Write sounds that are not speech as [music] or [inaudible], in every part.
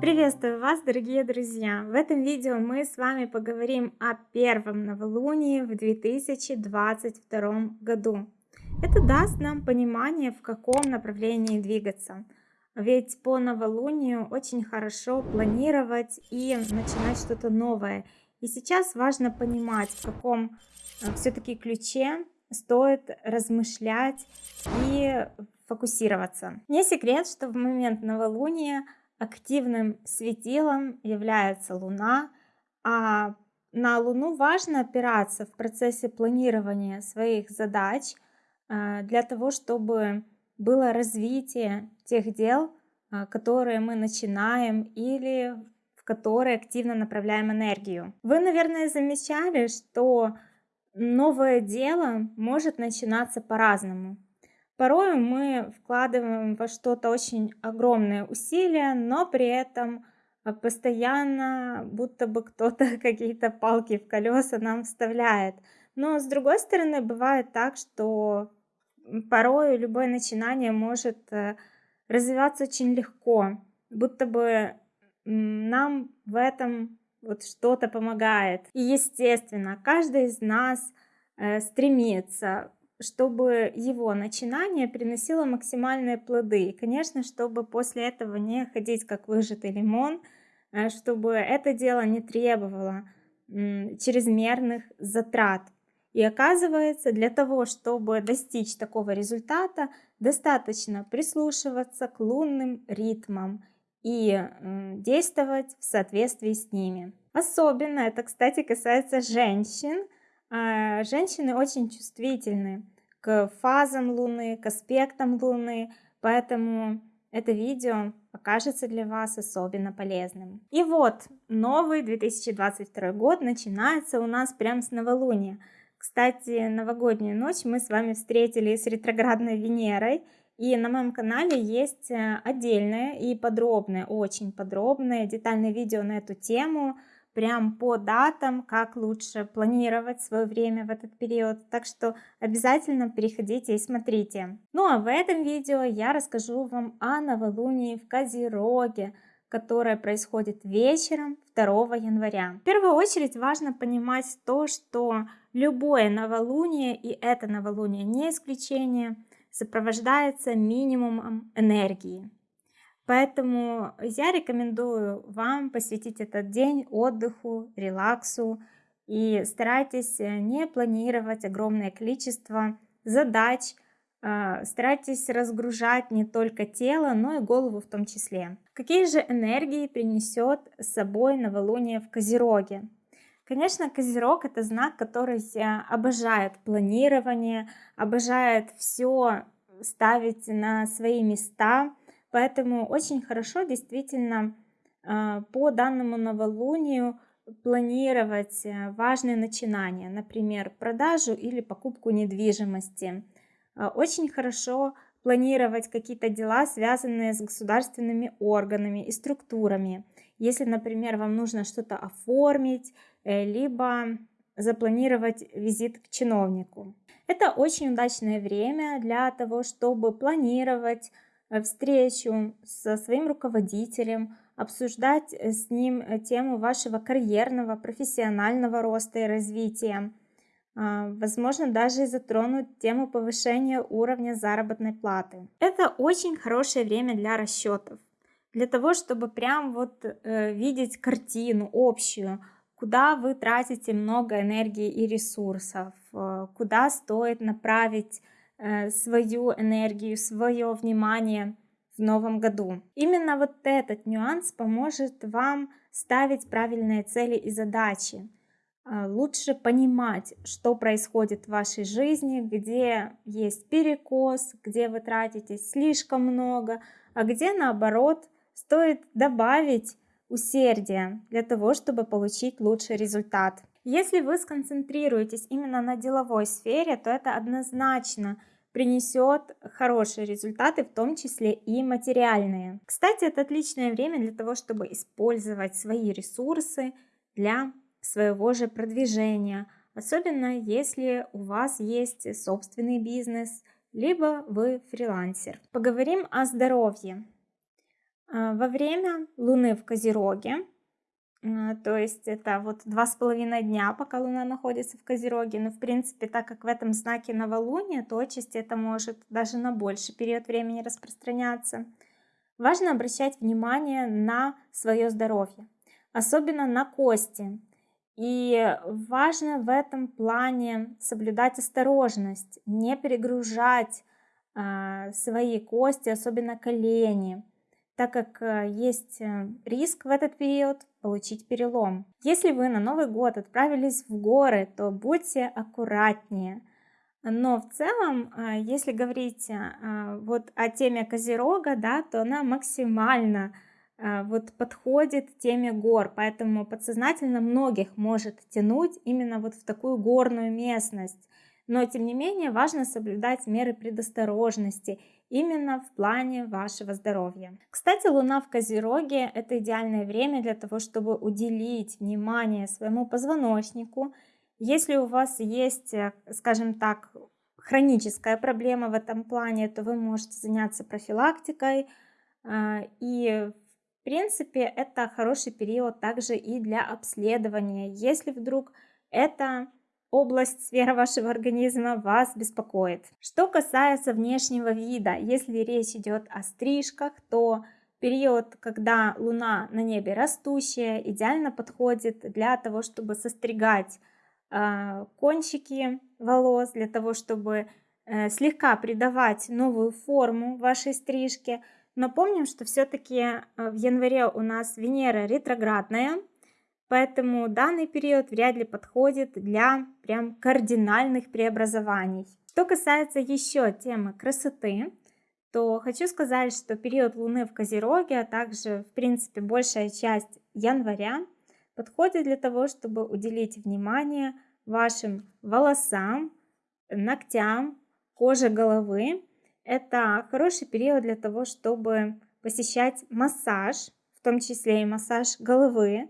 Приветствую вас, дорогие друзья! В этом видео мы с вами поговорим о первом новолунии в 2022 году. Это даст нам понимание, в каком направлении двигаться. Ведь по новолунию очень хорошо планировать и начинать что-то новое. И сейчас важно понимать, в каком э, все-таки ключе стоит размышлять и фокусироваться. Не секрет, что в момент новолуния активным светилом является Луна, а на Луну важно опираться в процессе планирования своих задач э, для того, чтобы было развитие тех дел, э, которые мы начинаем или в которые активно направляем энергию. Вы, наверное, замечали, что новое дело может начинаться по-разному. Порой мы вкладываем во что-то очень огромные усилия, но при этом а, постоянно будто бы кто-то [laughs] какие-то палки в колеса нам вставляет. Но с другой стороны, бывает так, что порой любое начинание может э, развиваться очень легко, будто бы нам в этом вот что-то помогает. И естественно, каждый из нас э, стремится чтобы его начинание приносило максимальные плоды. И, конечно, чтобы после этого не ходить как выжатый лимон, э, чтобы это дело не требовало чрезмерных затрат. И оказывается, для того, чтобы достичь такого результата, достаточно прислушиваться к лунным ритмам и действовать в соответствии с ними. Особенно это, кстати, касается женщин, а, женщины очень чувствительны к фазам Луны, к аспектам Луны, поэтому это видео окажется для вас особенно полезным. И вот, новый 2022 год начинается у нас прямо с новолуния. Кстати, новогоднюю ночь мы с вами встретили с ретроградной Венерой, и на моем канале есть э, отдельное и подробное, очень подробное, детальное видео на эту тему, прям по датам, как лучше планировать свое время в этот период. Так что обязательно переходите и смотрите. Ну а в этом видео я расскажу вам о новолунии в Козероге, которое происходит вечером 2 января. В первую очередь важно понимать то, что любое новолуние, и это новолуние не исключение, сопровождается минимумом энергии. Поэтому я рекомендую вам посвятить этот день отдыху, релаксу и старайтесь э, не планировать огромное количество задач, а, старайтесь разгружать не только тело, но и голову в том числе. Какие же энергии принесет с собой новолуние в Козероге? Конечно, Козерог это знак, который обожает планирование, обожает все ставить на свои места, Поэтому очень хорошо действительно а, по данному новолунию планировать э, важные начинания, например, продажу или покупку недвижимости. А, очень хорошо планировать какие-то дела, связанные с государственными органами и структурами. Если, например, вам нужно что-то оформить, либо запланировать визит к чиновнику. Это очень удачное время для того, чтобы планировать, Э, встречу со своим руководителем, обсуждать э, с ним э, тему вашего карьерного, профессионального роста и развития. А, возможно, даже затронуть тему повышения уровня заработной платы. Это очень хорошее время для расчетов. Для того, чтобы прям вот э, видеть картину общую, куда вы тратите много энергии и ресурсов, э, куда стоит направить Э, свою энергию, свое внимание в новом году. Именно вот этот нюанс поможет вам ставить правильные цели и задачи. Э, лучше понимать, что происходит в вашей жизни, где есть перекос, где вы тратите слишком много, а где наоборот стоит добавить усердия для того, чтобы получить лучший результат. Если вы сконцентрируетесь именно на деловой сфере, то это однозначно принесет хорошие результаты, в том числе и материальные. Кстати, это отличное время для того, чтобы использовать свои ресурсы для своего же продвижения, особенно если у вас есть собственный бизнес, либо вы фрилансер. Поговорим о здоровье. А, во время Луны в Козероге, а, то есть это вот два с половиной дня, пока Луна находится в Козероге, но в принципе, так как в этом знаке новолуние, то отчасти это может даже на больший период времени распространяться. Важно обращать внимание на свое здоровье, особенно на кости. И важно в этом плане соблюдать осторожность, не перегружать э, свои кости, особенно колени, так как э, есть э, риск в этот период получить перелом. Если вы на Новый год отправились в горы, то будьте аккуратнее. Но в целом, э, если говорить вот о теме Козерога, да, то она максимально вот подходит теме гор, поэтому подсознательно многих может тянуть именно вот в такую горную местность. Но тем не менее важно соблюдать меры предосторожности именно в плане вашего здоровья. Кстати, Луна в Козероге – это идеальное время для того, чтобы уделить внимание своему позвоночнику. Если у вас есть, э, скажем так, хроническая проблема в этом плане, то вы можете заняться профилактикой а, и принципе, это хороший период также и для обследования, если вдруг эта область, сфера вашего организма вас беспокоит. Что касается внешнего вида, если речь идет о стрижках, то период, когда луна на небе растущая, идеально подходит для того, чтобы состригать э, кончики волос, для того, чтобы э, слегка придавать новую форму вашей стрижке – но помним, что все-таки э, в январе у нас Венера ретроградная, поэтому данный период вряд ли подходит для прям кардинальных преобразований. Что касается еще темы красоты, то хочу сказать, что период Луны в Козероге, а также, в принципе, большая часть января подходит для того, чтобы уделить внимание вашим волосам, ногтям, коже головы, это хороший период для того, чтобы посещать массаж, в том числе и массаж головы.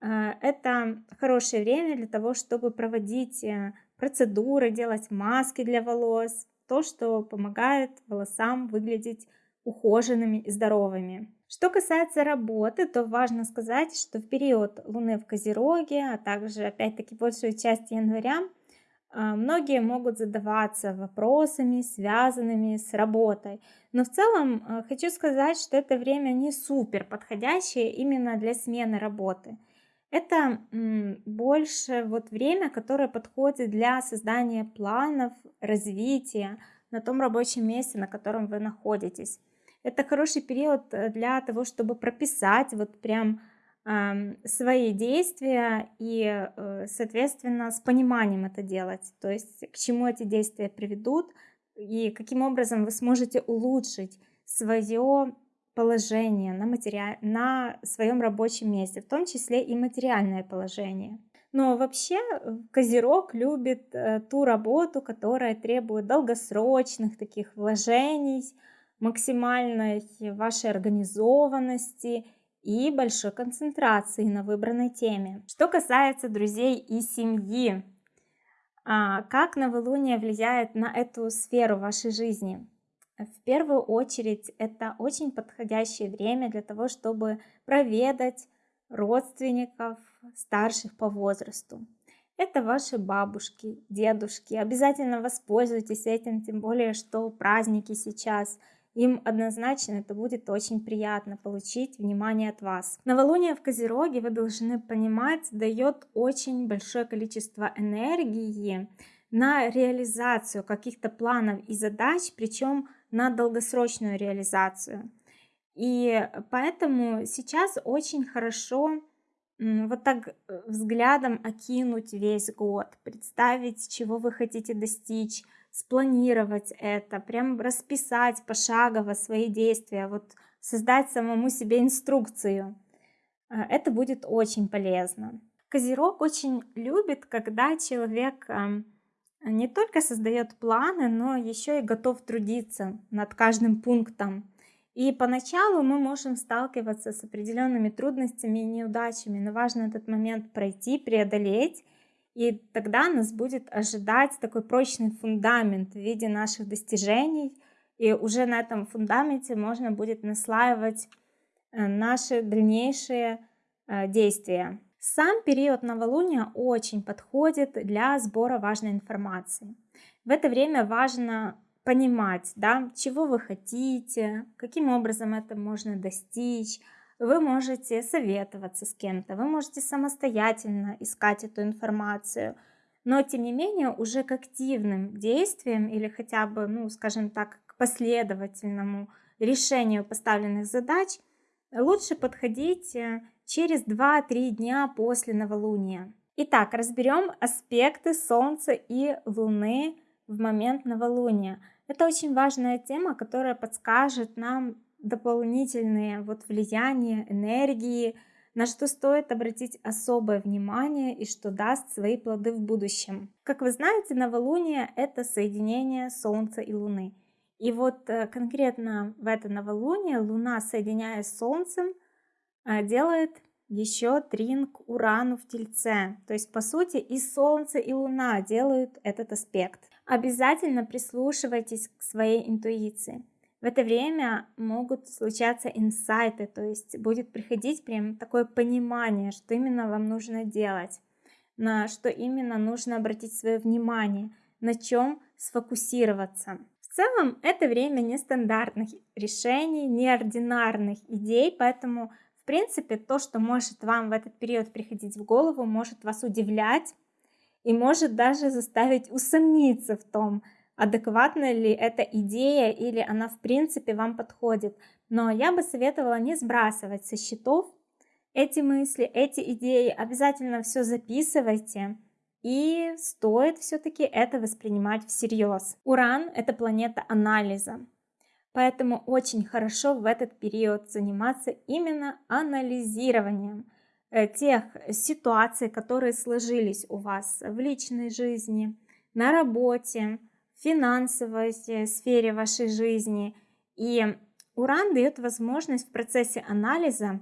Э, это хорошее время для того, чтобы проводить э, процедуры, делать маски для волос, то, что помогает волосам выглядеть ухоженными и здоровыми. Что касается работы, то важно сказать, что в период Луны в Козероге, а также опять-таки большую часть января, а, многие могут задаваться вопросами, связанными с работой. Но в целом а, хочу сказать, что это время не супер подходящее именно для смены работы. Это больше вот время, которое подходит для создания планов, развития на том рабочем месте, на котором вы находитесь. Это хороший период э, для того, чтобы прописать вот прям свои действия и, э, соответственно, с пониманием это делать. То есть к чему эти действия приведут и каким образом вы сможете улучшить свое положение на, матери... на своем рабочем месте, в том числе и материальное положение. Но вообще э, Козерог любит э, ту работу, которая требует долгосрочных таких вложений, максимальной вашей организованности и большой концентрации на выбранной теме. Что касается друзей и семьи, а, как новолуние влияет на эту сферу вашей жизни? В первую очередь это очень подходящее время для того, чтобы проведать родственников, старших по возрасту. Это ваши бабушки, дедушки. Обязательно воспользуйтесь этим, тем более, что праздники сейчас – им однозначно это будет очень приятно получить внимание от вас. Новолуние в Козероге, вы должны понимать, дает очень большое количество энергии на реализацию каких-то планов и задач, причем на долгосрочную реализацию. И поэтому сейчас очень хорошо вот так э, взглядом окинуть весь год, представить, чего вы хотите достичь, спланировать это, прям расписать пошагово свои действия, вот создать самому себе инструкцию. Э, это будет очень полезно. Козерог очень любит, когда человек не только создает планы, но еще и готов трудиться над каждым пунктом. И поначалу мы можем сталкиваться с определенными трудностями и неудачами, но важно этот момент пройти, преодолеть И тогда нас будет ожидать такой прочный фундамент в виде наших достижений. И уже на этом фундаменте можно будет наслаивать э, наши дальнейшие э, действия. Сам период новолуния очень подходит для сбора важной информации. В это время важно понимать, да, чего вы хотите, каким образом это можно достичь. Вы можете советоваться с кем-то, вы можете самостоятельно искать эту информацию, но тем не менее уже к активным действиям или хотя бы, ну, скажем так, к последовательному решению поставленных задач лучше подходить э, через 2-3 дня после новолуния. Итак, разберем аспекты Солнца и Луны в момент новолуния. Это очень важная тема, которая подскажет нам дополнительные вот влияния, энергии, на что стоит обратить особое внимание и что даст свои плоды в будущем. Как вы знаете, новолуние — это соединение Солнца и Луны. И вот э, конкретно в это новолуние Луна, соединяясь с Солнцем, делает еще тринг Урану в Тельце. То есть, по сути, и Солнце, и Луна делают этот аспект. Обязательно прислушивайтесь к своей интуиции. В это время могут случаться инсайты, то есть будет приходить прям такое понимание, что именно вам нужно делать, на что именно нужно обратить свое внимание, на чем сфокусироваться. В целом, это время нестандартных решений, неординарных идей, поэтому принципе, то, что может вам в этот период приходить в голову, может вас удивлять и может даже заставить усомниться в том, адекватна ли эта идея или она в принципе вам подходит. Но я бы советовала не сбрасывать со счетов эти мысли, эти идеи, обязательно все записывайте. И стоит все-таки это воспринимать всерьез. Уран — это планета анализа. Поэтому очень хорошо в этот период заниматься именно анализированием э, тех ситуаций, которые сложились у вас в личной жизни, на работе, в финансовой сфере вашей жизни. И Уран дает возможность в процессе анализа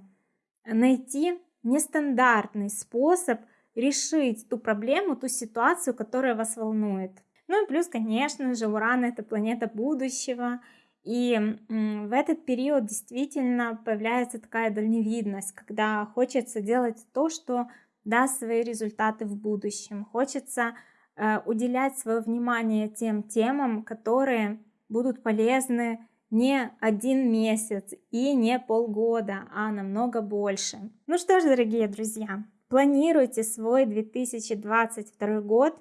найти нестандартный способ решить ту проблему, ту ситуацию, которая вас волнует. Ну и плюс, конечно же, Уран это планета будущего, и в этот период действительно появляется такая дальневидность, когда хочется делать то, что даст свои результаты в будущем. Хочется э, уделять свое внимание тем темам, которые будут полезны не один месяц и не полгода, а намного больше. Ну что ж, дорогие друзья, планируйте свой 2022 год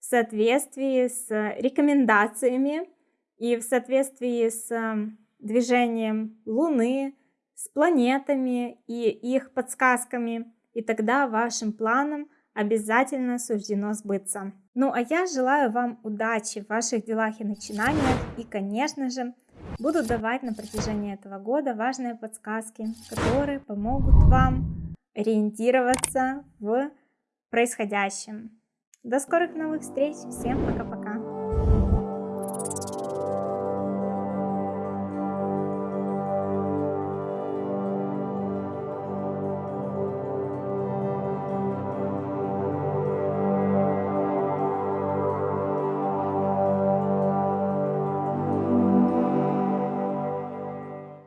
в соответствии с рекомендациями и в соответствии с эм, движением Луны, с планетами и их подсказками, и тогда вашим планам обязательно суждено сбыться. Ну а я желаю вам удачи в ваших делах и начинаниях, и, конечно же, буду давать на протяжении этого года важные подсказки, которые помогут вам ориентироваться в происходящем. До скорых новых встреч, всем пока-пока!